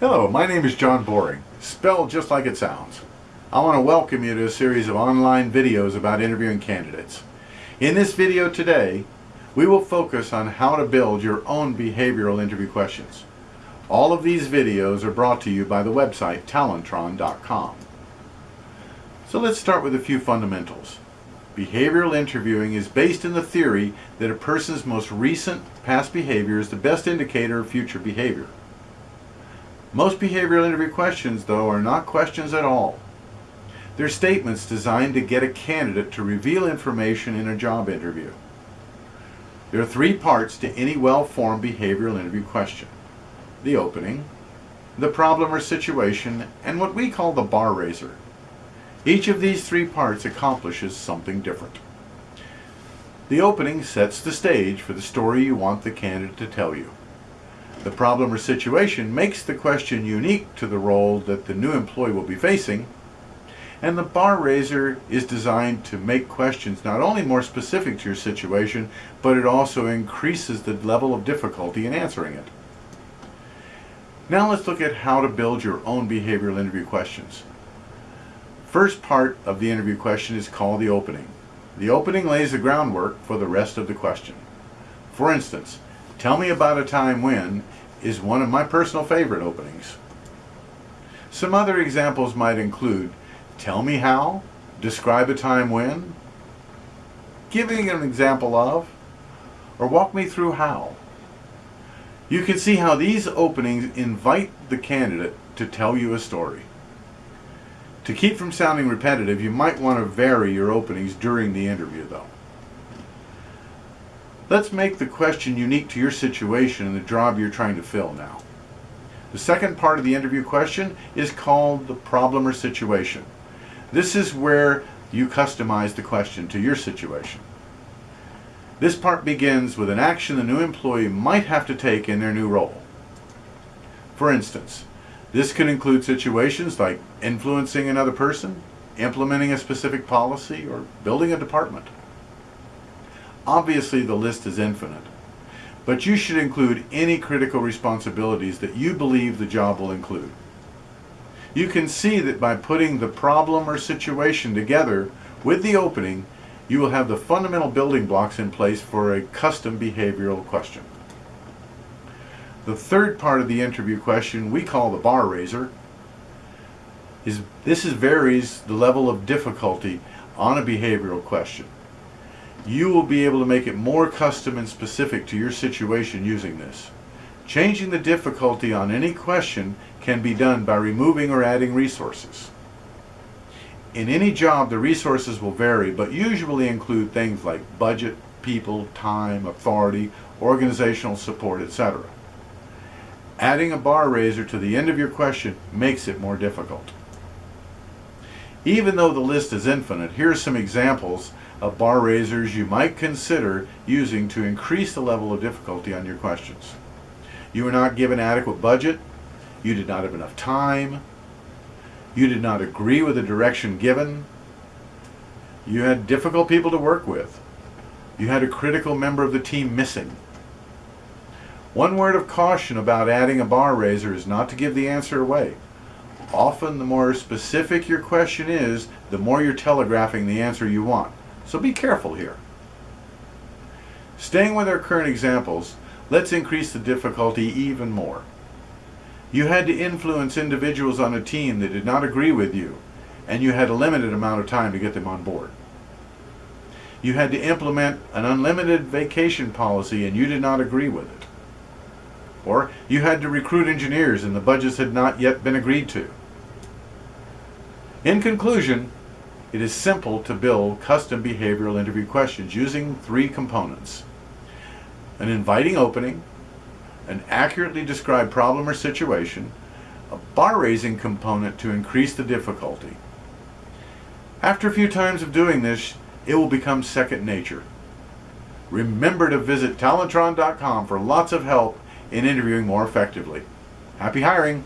Hello, my name is John Boring, spelled just like it sounds. I want to welcome you to a series of online videos about interviewing candidates. In this video today, we will focus on how to build your own behavioral interview questions. All of these videos are brought to you by the website talentron.com. So let's start with a few fundamentals. Behavioral interviewing is based in the theory that a person's most recent past behavior is the best indicator of future behavior. Most behavioral interview questions, though, are not questions at all. They're statements designed to get a candidate to reveal information in a job interview. There are three parts to any well-formed behavioral interview question. The opening, the problem or situation, and what we call the bar raiser. Each of these three parts accomplishes something different. The opening sets the stage for the story you want the candidate to tell you. The problem or situation makes the question unique to the role that the new employee will be facing, and the bar raiser is designed to make questions not only more specific to your situation, but it also increases the level of difficulty in answering it. Now let's look at how to build your own behavioral interview questions. First part of the interview question is called the opening. The opening lays the groundwork for the rest of the question. For instance, tell me about a time when is one of my personal favorite openings. Some other examples might include, tell me how, describe a time when, giving an example of, or walk me through how. You can see how these openings invite the candidate to tell you a story. To keep from sounding repetitive, you might want to vary your openings during the interview though. Let's make the question unique to your situation and the job you're trying to fill now. The second part of the interview question is called the problem or situation. This is where you customize the question to your situation. This part begins with an action the new employee might have to take in their new role. For instance, this could include situations like influencing another person, implementing a specific policy, or building a department. Obviously the list is infinite, but you should include any critical responsibilities that you believe the job will include. You can see that by putting the problem or situation together with the opening, you will have the fundamental building blocks in place for a custom behavioral question. The third part of the interview question we call the bar raiser. Is, this is varies the level of difficulty on a behavioral question. You will be able to make it more custom and specific to your situation using this. Changing the difficulty on any question can be done by removing or adding resources. In any job, the resources will vary, but usually include things like budget, people, time, authority, organizational support, etc. Adding a bar raiser to the end of your question makes it more difficult. Even though the list is infinite, here are some examples of bar raisers you might consider using to increase the level of difficulty on your questions. You were not given adequate budget, you did not have enough time, you did not agree with the direction given, you had difficult people to work with, you had a critical member of the team missing, one word of caution about adding a bar raiser is not to give the answer away. Often the more specific your question is, the more you're telegraphing the answer you want. So be careful here. Staying with our current examples, let's increase the difficulty even more. You had to influence individuals on a team that did not agree with you, and you had a limited amount of time to get them on board. You had to implement an unlimited vacation policy and you did not agree with it. Or you had to recruit engineers and the budgets had not yet been agreed to. In conclusion, it is simple to build custom behavioral interview questions using three components. An inviting opening, an accurately described problem or situation, a bar raising component to increase the difficulty. After a few times of doing this, it will become second nature. Remember to visit Talentron.com for lots of help in interviewing more effectively. Happy hiring!